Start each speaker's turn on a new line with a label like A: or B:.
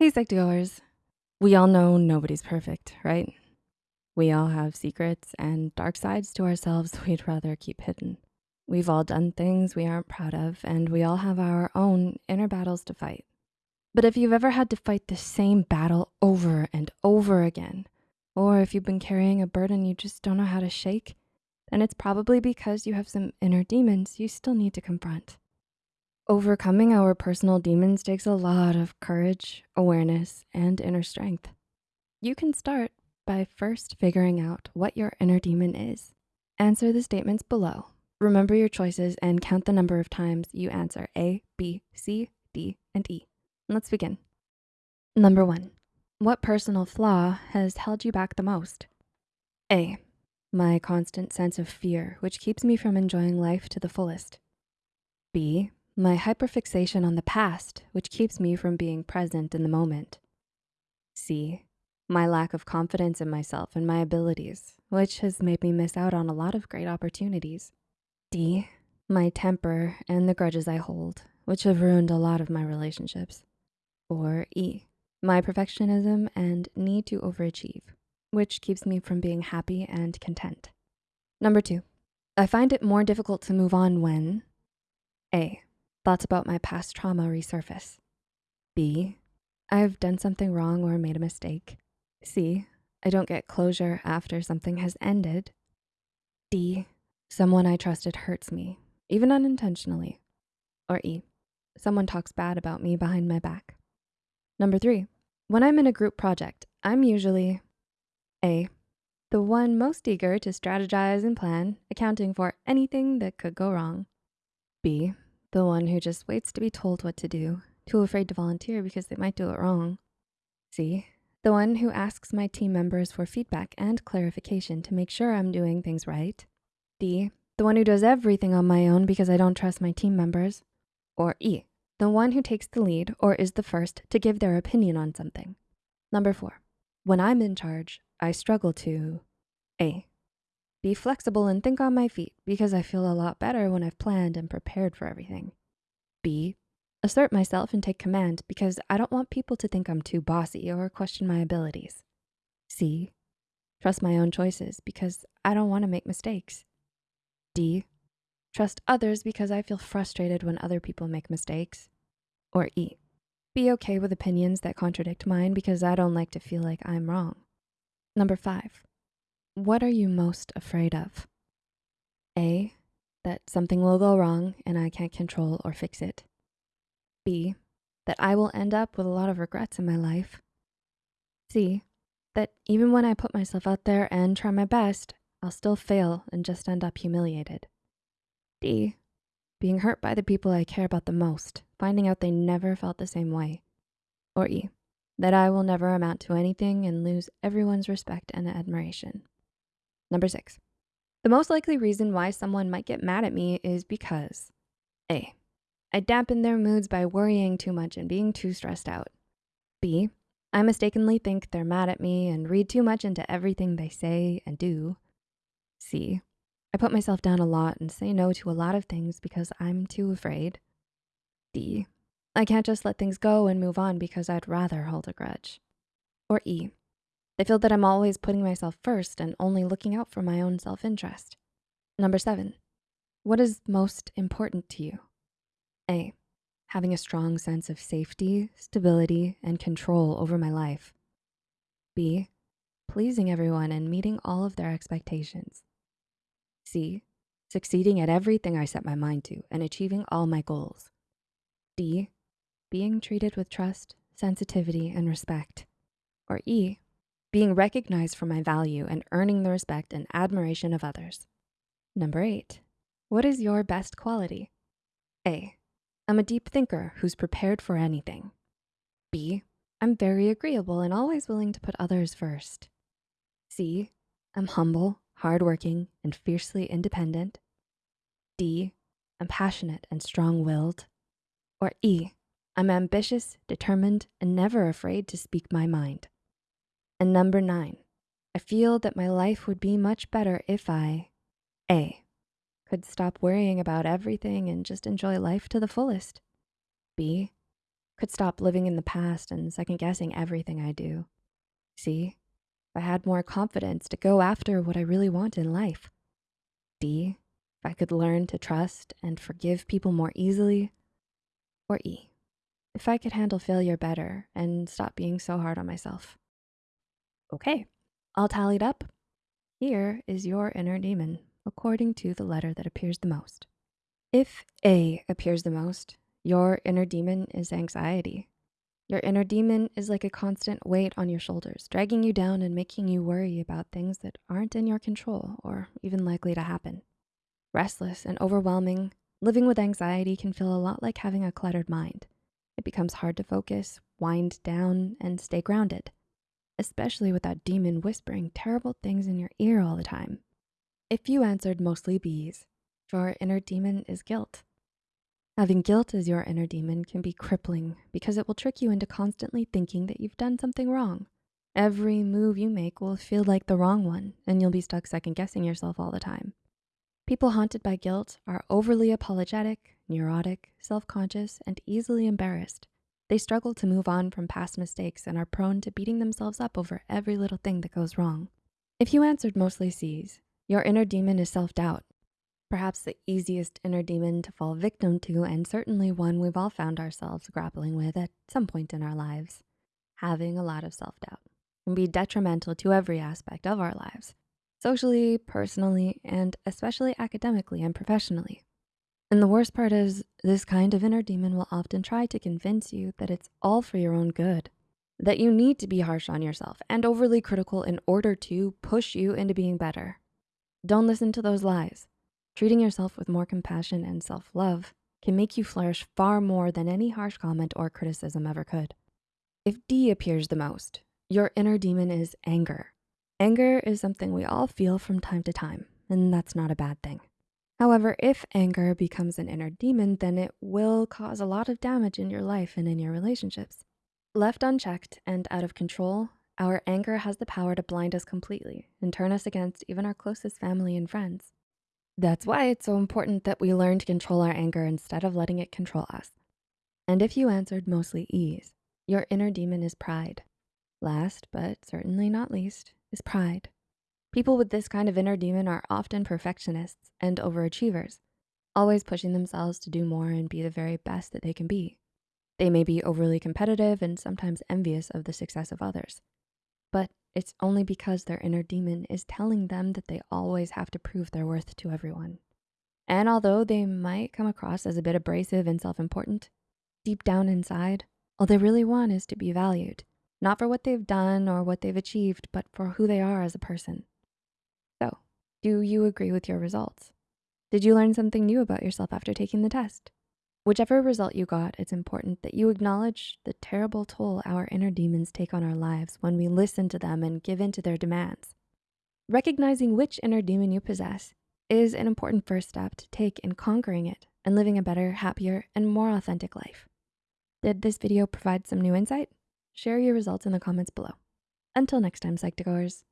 A: Hey, Psych2Goers. We all know nobody's perfect, right? We all have secrets and dark sides to ourselves we'd rather keep hidden. We've all done things we aren't proud of, and we all have our own inner battles to fight. But if you've ever had to fight the same battle over and over again, or if you've been carrying a burden you just don't know how to shake, then it's probably because you have some inner demons you still need to confront. Overcoming our personal demons takes a lot of courage, awareness, and inner strength. You can start by first figuring out what your inner demon is. Answer the statements below. Remember your choices and count the number of times you answer A, B, C, D, and E. Let's begin. Number one, what personal flaw has held you back the most? A, my constant sense of fear, which keeps me from enjoying life to the fullest. B, my hyperfixation on the past, which keeps me from being present in the moment. C, my lack of confidence in myself and my abilities, which has made me miss out on a lot of great opportunities. D, my temper and the grudges I hold, which have ruined a lot of my relationships. Or E, my perfectionism and need to overachieve, which keeps me from being happy and content. Number two, I find it more difficult to move on when A, Thoughts about my past trauma resurface. B, I've done something wrong or made a mistake. C, I don't get closure after something has ended. D, someone I trusted hurts me, even unintentionally. Or E, someone talks bad about me behind my back. Number three, when I'm in a group project, I'm usually A, the one most eager to strategize and plan, accounting for anything that could go wrong. B, the one who just waits to be told what to do, too afraid to volunteer because they might do it wrong. C, the one who asks my team members for feedback and clarification to make sure I'm doing things right. D, the one who does everything on my own because I don't trust my team members. Or E, the one who takes the lead or is the first to give their opinion on something. Number four, when I'm in charge, I struggle to A, be flexible and think on my feet because I feel a lot better when I've planned and prepared for everything. B, assert myself and take command because I don't want people to think I'm too bossy or question my abilities. C, trust my own choices because I don't wanna make mistakes. D, trust others because I feel frustrated when other people make mistakes. Or E, be okay with opinions that contradict mine because I don't like to feel like I'm wrong. Number five, what are you most afraid of? A, that something will go wrong and I can't control or fix it. B, that I will end up with a lot of regrets in my life. C, that even when I put myself out there and try my best, I'll still fail and just end up humiliated. D, being hurt by the people I care about the most, finding out they never felt the same way. Or E, that I will never amount to anything and lose everyone's respect and admiration. Number six, the most likely reason why someone might get mad at me is because A, I dampen their moods by worrying too much and being too stressed out. B, I mistakenly think they're mad at me and read too much into everything they say and do. C, I put myself down a lot and say no to a lot of things because I'm too afraid. D, I can't just let things go and move on because I'd rather hold a grudge. Or E, they feel that I'm always putting myself first and only looking out for my own self-interest. Number seven, what is most important to you? A, having a strong sense of safety, stability, and control over my life. B, pleasing everyone and meeting all of their expectations. C, succeeding at everything I set my mind to and achieving all my goals. D, being treated with trust, sensitivity, and respect. Or E, being recognized for my value and earning the respect and admiration of others. Number eight, what is your best quality? A, I'm a deep thinker who's prepared for anything. B, I'm very agreeable and always willing to put others first. C, I'm humble, hardworking, and fiercely independent. D, I'm passionate and strong-willed. Or E, I'm ambitious, determined, and never afraid to speak my mind. And number nine, I feel that my life would be much better if I, A, could stop worrying about everything and just enjoy life to the fullest. B, Could stop living in the past and second guessing everything I do. See, if I had more confidence to go after what I really want in life. D, if I could learn to trust and forgive people more easily. Or E, if I could handle failure better and stop being so hard on myself. Okay, all tallied up. Here is your inner demon according to the letter that appears the most. If A appears the most, your inner demon is anxiety. Your inner demon is like a constant weight on your shoulders, dragging you down and making you worry about things that aren't in your control or even likely to happen. Restless and overwhelming, living with anxiety can feel a lot like having a cluttered mind. It becomes hard to focus, wind down, and stay grounded, especially with that demon whispering terrible things in your ear all the time. If you answered mostly B's, your inner demon is guilt. Having guilt as your inner demon can be crippling because it will trick you into constantly thinking that you've done something wrong. Every move you make will feel like the wrong one and you'll be stuck second guessing yourself all the time. People haunted by guilt are overly apologetic, neurotic, self-conscious, and easily embarrassed. They struggle to move on from past mistakes and are prone to beating themselves up over every little thing that goes wrong. If you answered mostly C's, your inner demon is self-doubt, perhaps the easiest inner demon to fall victim to and certainly one we've all found ourselves grappling with at some point in our lives. Having a lot of self-doubt can be detrimental to every aspect of our lives, socially, personally, and especially academically and professionally. And the worst part is this kind of inner demon will often try to convince you that it's all for your own good, that you need to be harsh on yourself and overly critical in order to push you into being better. Don't listen to those lies. Treating yourself with more compassion and self-love can make you flourish far more than any harsh comment or criticism ever could. If D appears the most, your inner demon is anger. Anger is something we all feel from time to time, and that's not a bad thing. However, if anger becomes an inner demon, then it will cause a lot of damage in your life and in your relationships. Left unchecked and out of control, our anger has the power to blind us completely and turn us against even our closest family and friends. That's why it's so important that we learn to control our anger instead of letting it control us. And if you answered mostly ease, your inner demon is pride. Last, but certainly not least, is pride. People with this kind of inner demon are often perfectionists and overachievers, always pushing themselves to do more and be the very best that they can be. They may be overly competitive and sometimes envious of the success of others but it's only because their inner demon is telling them that they always have to prove their worth to everyone. And although they might come across as a bit abrasive and self-important, deep down inside, all they really want is to be valued, not for what they've done or what they've achieved, but for who they are as a person. Do you agree with your results? Did you learn something new about yourself after taking the test? Whichever result you got, it's important that you acknowledge the terrible toll our inner demons take on our lives when we listen to them and give in to their demands. Recognizing which inner demon you possess is an important first step to take in conquering it and living a better, happier, and more authentic life. Did this video provide some new insight? Share your results in the comments below. Until next time, Psych2Goers.